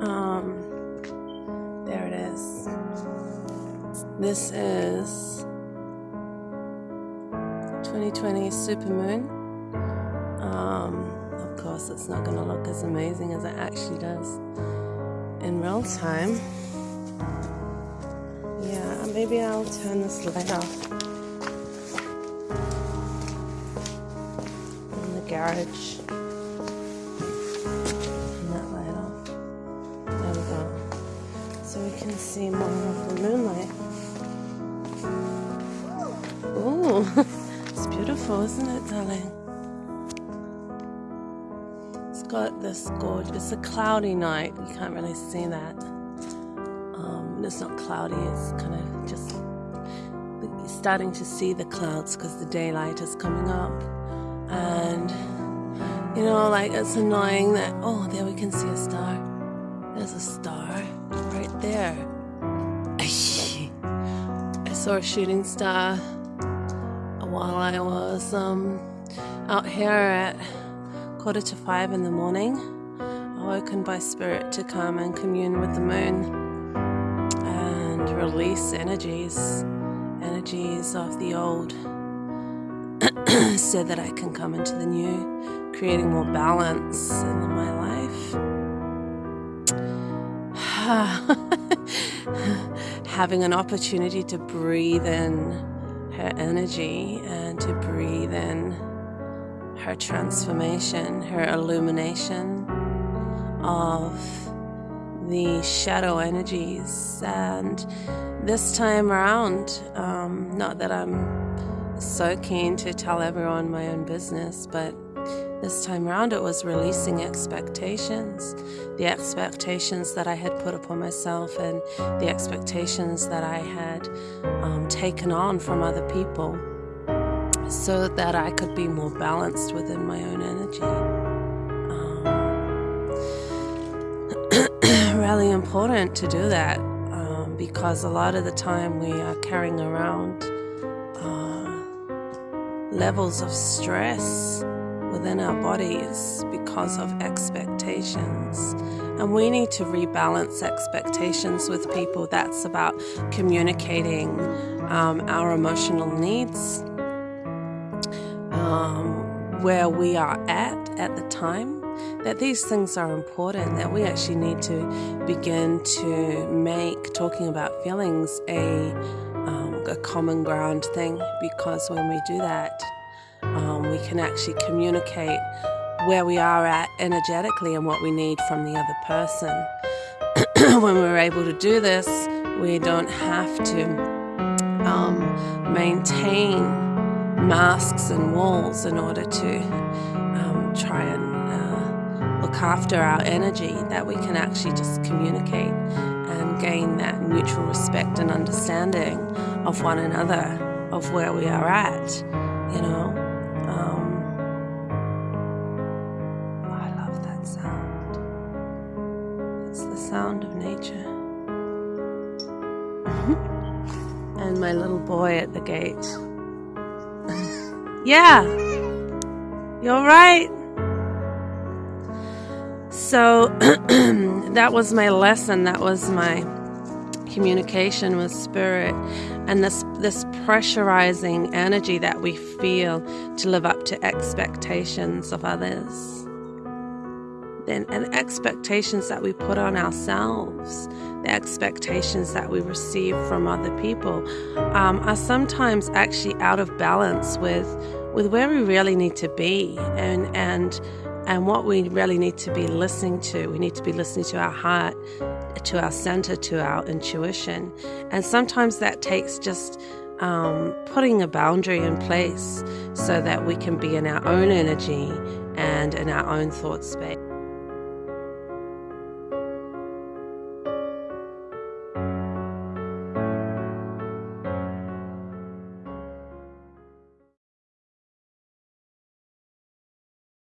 Um, there it is. This is 2020 supermoon. Um, of course, it's not going to look as amazing as it actually does in real time. Yeah, maybe I'll turn this light off. In the garage. See more of the moonlight. Ooh, it's beautiful, isn't it, darling? It's got this gorgeous, it's a cloudy night. You can't really see that um, it's not cloudy, it's kind of just you're starting to see the clouds because the daylight is coming up. And you know, like it's annoying that oh, there we can see a star. There's a star saw a shooting star while I was um, out here at quarter to five in the morning, awoken by spirit to come and commune with the moon and release energies, energies of the old, so that I can come into the new, creating more balance in my life. Having an opportunity to breathe in her energy and to breathe in her transformation, her illumination of the shadow energies. And this time around, um, not that I'm so keen to tell everyone my own business, but this time around it was releasing expectations. The expectations that I had put upon myself and the expectations that I had um, taken on from other people so that I could be more balanced within my own energy. really important to do that um, because a lot of the time we are carrying around uh, levels of stress within our bodies because of expectations. And we need to rebalance expectations with people. That's about communicating um, our emotional needs, um, where we are at at the time that these things are important, that we actually need to begin to make talking about feelings a, um, a common ground thing because when we do that, we can actually communicate where we are at energetically and what we need from the other person. when we're able to do this, we don't have to um, maintain masks and walls in order to um, try and look after our energy, that we can actually just communicate and gain that mutual respect and understanding of one another, of where we are at, you know. Sound of nature. and my little boy at the gate. yeah, you're right. So that was my lesson. That was my communication with spirit and this this pressurizing energy that we feel to live up to expectations of others and expectations that we put on ourselves the expectations that we receive from other people um, are sometimes actually out of balance with with where we really need to be and and and what we really need to be listening to. We need to be listening to our heart, to our center, to our intuition. And sometimes that takes just um, putting a boundary in place so that we can be in our own energy and in our own thought space.